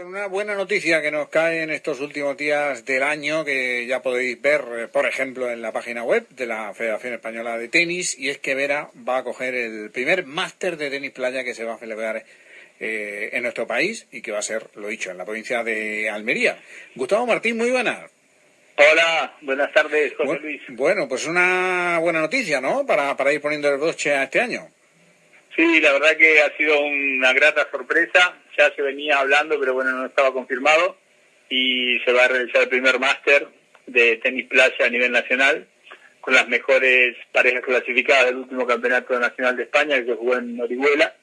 Con una buena noticia que nos cae en estos últimos días del año, que ya podéis ver, eh, por ejemplo, en la página web de la Federación Española de Tenis, y es que Vera va a coger el primer máster de tenis playa que se va a celebrar eh, en nuestro país y que va a ser, lo dicho, en la provincia de Almería. Gustavo Martín, muy buenas. Hola, buenas tardes, José Luis. Bueno, pues una buena noticia, ¿no? Para, para ir poniendo el broche a este año. Sí, la verdad que ha sido una grata sorpresa. Ya se venía hablando, pero bueno, no estaba confirmado. Y se va a realizar el primer máster de tenis playa a nivel nacional con las mejores parejas clasificadas del último campeonato nacional de España que se jugó en Orihuela.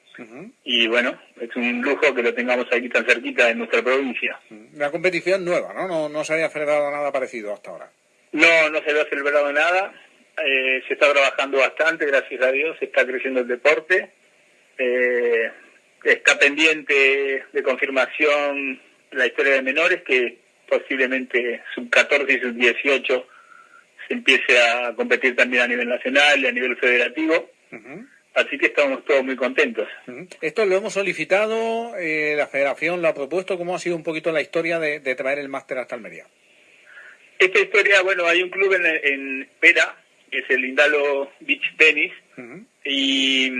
Y bueno, es un lujo que lo tengamos aquí tan cerquita en nuestra provincia. Una competición nueva, ¿no? No, no se había celebrado nada parecido hasta ahora. No, no se había celebrado nada. Eh, se está trabajando bastante, gracias a Dios, está creciendo el deporte. Eh, está pendiente de confirmación la historia de menores, que posiblemente sub 14 y sub 18 se empiece a competir también a nivel nacional y a nivel federativo. Así que estamos todos muy contentos. Esto lo hemos solicitado, eh, la federación lo ha propuesto. ¿Cómo ha sido un poquito la historia de, de traer el máster hasta Almería? Esta historia, bueno, hay un club en, en Pera, que es el Indalo Beach Tennis, y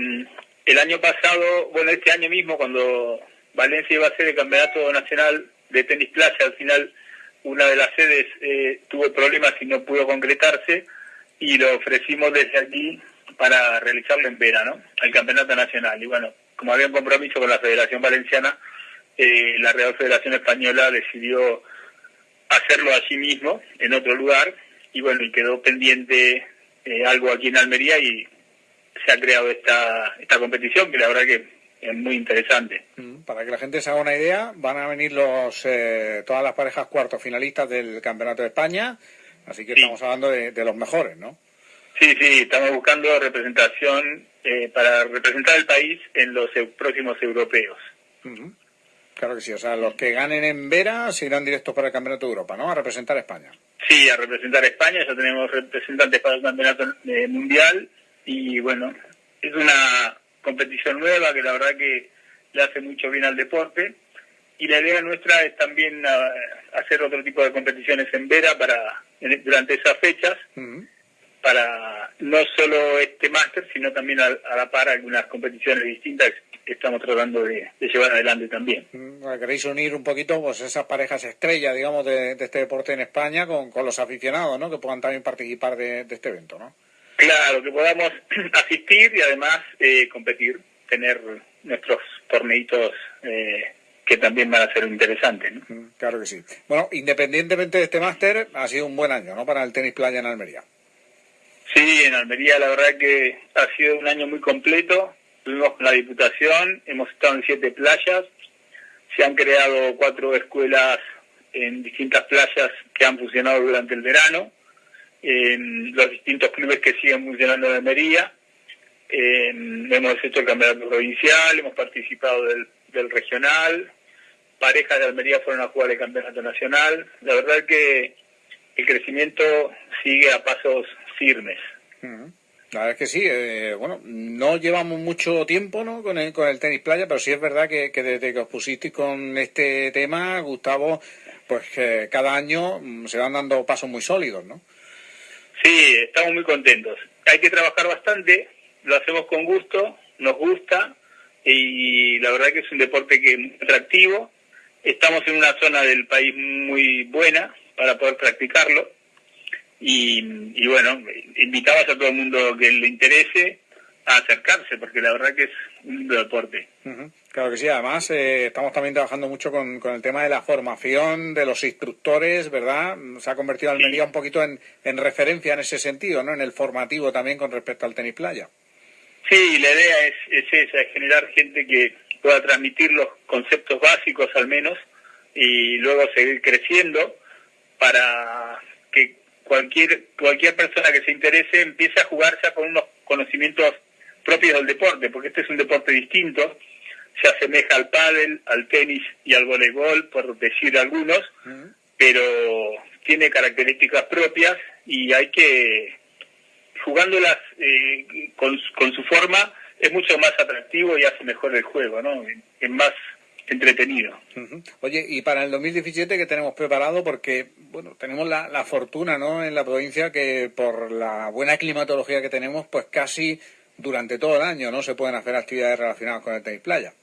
el año pasado, bueno, este año mismo, cuando Valencia iba a ser el campeonato nacional de tenis playa, al final una de las sedes eh, tuvo problemas y no pudo concretarse, y lo ofrecimos desde aquí para realizarlo en verano, el campeonato nacional. Y bueno, como había un compromiso con la Federación Valenciana, eh, la Real Federación Española decidió hacerlo allí mismo, en otro lugar, y bueno, y quedó pendiente eh, algo aquí en Almería y se ha creado esta, esta competición que la verdad que es muy interesante. Para que la gente se haga una idea, van a venir los eh, todas las parejas cuartos finalistas del Campeonato de España, así que sí. estamos hablando de, de, los mejores, ¿no? Sí, sí, estamos buscando representación eh, para representar el país en los próximos europeos. Uh -huh. Claro que sí, o sea, los que ganen en Vera se irán directos para el Campeonato de Europa, ¿no? A representar a España. Sí, a representar a España, ya tenemos representantes para el Campeonato eh, Mundial y bueno, es una competición nueva que la verdad que le hace mucho bien al deporte y la idea nuestra es también uh, hacer otro tipo de competiciones en Vera para durante esas fechas uh -huh. para no solo este máster sino también a, a, la par algunas competiciones distintas que estamos tratando de, de llevar adelante también. Uh, Queréis unir un poquito pues esas parejas estrellas digamos de, de este deporte en España con, con, los aficionados ¿no? que puedan también participar de, de este evento ¿no? Claro, que podamos asistir y además eh, competir, tener nuestros torneitos eh, que también van a ser interesantes. ¿no? Claro que sí. Bueno, independientemente de este máster, ha sido un buen año, ¿no? Para el tenis playa en Almería. Sí, en Almería la verdad que ha sido un año muy completo. Estuvimos con la Diputación, hemos estado en siete playas, se han creado cuatro escuelas en distintas playas que han funcionado durante el verano en los distintos clubes que siguen funcionando en Almería. Eh, hemos hecho el campeonato provincial, hemos participado del, del, regional, parejas de Almería fueron a jugar el campeonato nacional. La verdad que el crecimiento sigue a pasos firmes. La verdad es que sí, eh, bueno, no llevamos mucho tiempo ¿no? con, el, con el tenis playa, pero sí es verdad que, desde que os pusisteis con este tema, Gustavo, pues que cada año mm, se van dando pasos muy sólidos, ¿no? Sí, estamos muy contentos. Hay que trabajar bastante, lo hacemos con gusto, nos gusta y la verdad que es un deporte que es atractivo. Estamos en una zona del país muy buena para poder practicarlo y, y bueno, invitamos a todo el mundo que le interese a acercarse porque la verdad que es un deporte. Uh -huh. Claro que sí, además eh, estamos también trabajando mucho con, con, el tema de la formación de los instructores, ¿verdad? Se ha convertido Almería sí. un poquito en, en, referencia en ese sentido, ¿no? En el formativo también con respecto al tenis playa. Sí, la idea es, es esa, es generar gente que pueda transmitir los conceptos básicos al menos y luego seguir creciendo para que cualquier cualquier persona que se interese empiece a jugar ya con unos conocimientos propios del deporte, porque este es un deporte distinto, se asemeja al pádel, al tenis y al voleibol, por decir algunos, uh -huh. pero tiene características propias y hay que, jugándolas eh, con, con, su forma, es mucho más atractivo y hace mejor el juego, ¿no? Es más, entretenido. Oye, y para el 2017 ¿qué tenemos preparado? Porque, bueno, tenemos la, la fortuna, ¿no? En la provincia que por la buena climatología que tenemos, pues casi durante todo el año, ¿no? Se pueden hacer actividades relacionadas con el tenis playa.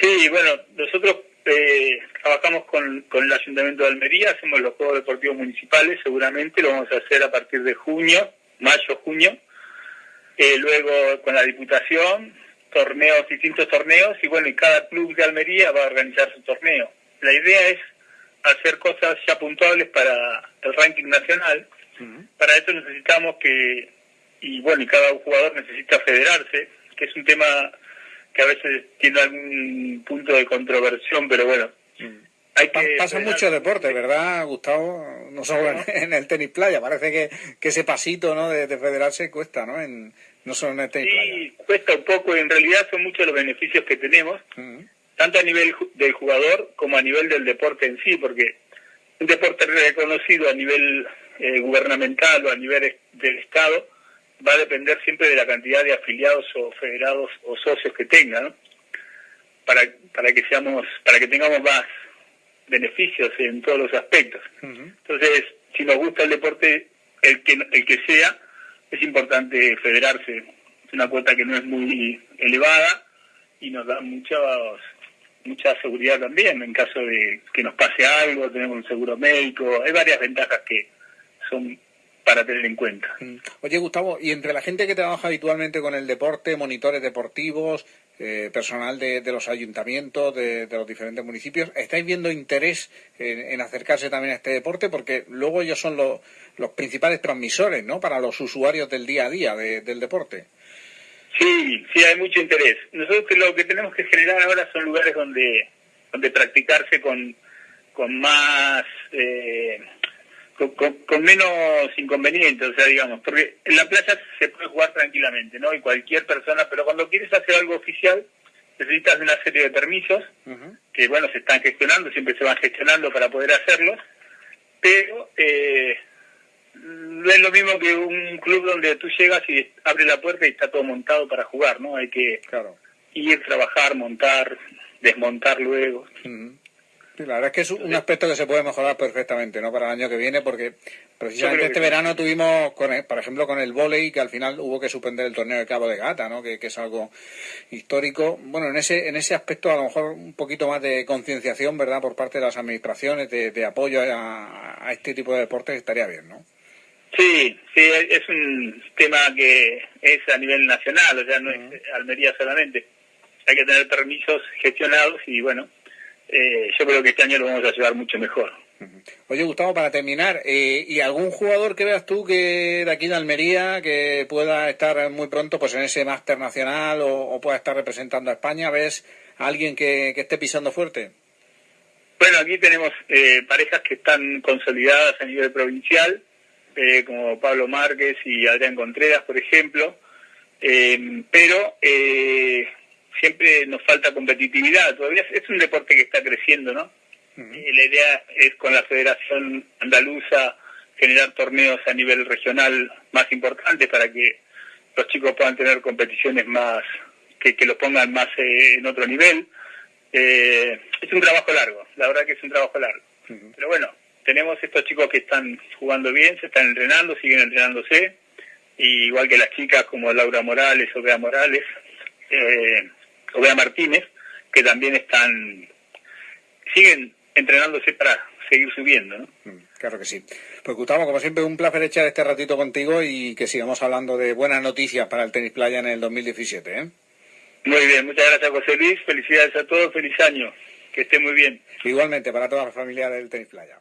Sí, bueno, nosotros eh, trabajamos con, con el Ayuntamiento de Almería, hacemos los Juegos Deportivos Municipales, seguramente lo vamos a hacer a partir de junio, mayo, junio. Eh, luego con la Diputación, torneos, distintos torneos, y bueno, y cada club de Almería va a organizar su torneo. La idea es hacer cosas ya puntuables para el ranking nacional. Para eso necesitamos que, y bueno, y cada jugador necesita federarse, que es un tema que a veces tiene algún punto de controversión, pero bueno. Hay que Pasa mucho deporte, ¿verdad, Gustavo? No solo en, el tenis playa, parece que, que ese pasito ¿no? de, federarse cuesta, ¿no? En, no solo en el tenis sí, cuesta un poco, en realidad son muchos los beneficios que tenemos, tanto a nivel del jugador como a nivel del deporte en sí, porque un deporte reconocido a nivel eh, gubernamental o a nivel del Estado, va a depender siempre de la cantidad de afiliados o federados o socios que tengan, para, para que seamos, para que tengamos más beneficios en todos los aspectos. Entonces, si nos gusta el deporte, el que el que sea, es importante federarse. Es una cuota que no es muy elevada y nos da mucha mucha seguridad también en caso de que nos pase algo, tenemos un seguro médico, hay varias ventajas que son para tener en cuenta. Mm. Oye, Gustavo, y entre la gente que trabaja habitualmente con el deporte, monitores deportivos, eh, personal de, los ayuntamientos, de, los diferentes municipios, ¿estáis viendo interés en, acercarse también a este deporte? Porque luego ellos son los, los principales transmisores, ¿no?, para los usuarios del día a día del deporte. Sí, sí, hay mucho interés. Nosotros lo que tenemos que generar ahora son lugares donde, donde practicarse con, con más... Eh, con, menos inconvenientes, o sea, digamos, porque en la playa se puede jugar tranquilamente, ¿no? Y cualquier persona, pero cuando quieres hacer algo oficial, necesitas una serie de permisos, que bueno, se están gestionando, siempre se van gestionando para poder hacerlos, pero eh, no es lo mismo que un club donde tú llegas y abres la puerta y está todo montado para jugar, ¿no? Hay que ir, trabajar, montar, desmontar luego la verdad es que es un aspecto que se puede mejorar perfectamente ¿no? para el año que viene, porque precisamente este verano tuvimos, con por ejemplo, con el volei, que al final hubo que suspender el torneo de Cabo de Gata, ¿no? que, es algo histórico. Bueno, en ese, en ese aspecto a lo mejor un poquito más de concienciación, ¿verdad?, por parte de las administraciones, de, apoyo a, este tipo de deportes estaría bien, ¿no? Sí, sí, es un tema que es a nivel nacional, o sea, no es Almería solamente. Hay que tener permisos gestionados y, bueno, eh, yo creo que este año lo vamos a llevar mucho mejor. Oye, Gustavo, para terminar, eh, ¿y algún jugador que veas tú que de aquí de Almería que pueda estar muy pronto pues en ese máster nacional o, pueda estar representando a España? ¿Ves a alguien que, esté pisando fuerte? Bueno, aquí tenemos eh, parejas que están consolidadas a nivel provincial, como Pablo Márquez y Adrián Contreras, por ejemplo, pero siempre nos falta competitividad. Todavía es un deporte que está creciendo, ¿no? y la idea es con la Federación Andaluza generar torneos a nivel regional más importantes para que los chicos puedan tener competiciones más, que, que los pongan más eh, en otro nivel. Eh, es un trabajo largo, la verdad que es un trabajo largo. Pero bueno, tenemos estos chicos que están jugando bien, se están entrenando, siguen entrenándose, igual que las chicas como Laura Morales o Bea Morales. Eh, Obea Martínez, que también están, siguen entrenándose para seguir subiendo, ¿no? Mm, claro que sí. Pues Gustavo, como siempre, un placer echar este ratito contigo y que sigamos hablando de buenas noticias para el tenis playa en el 2017, ¿eh? Muy bien, muchas gracias José Luis, felicidades a todos, feliz año, que esté muy bien. Igualmente, para toda la familia del tenis playa.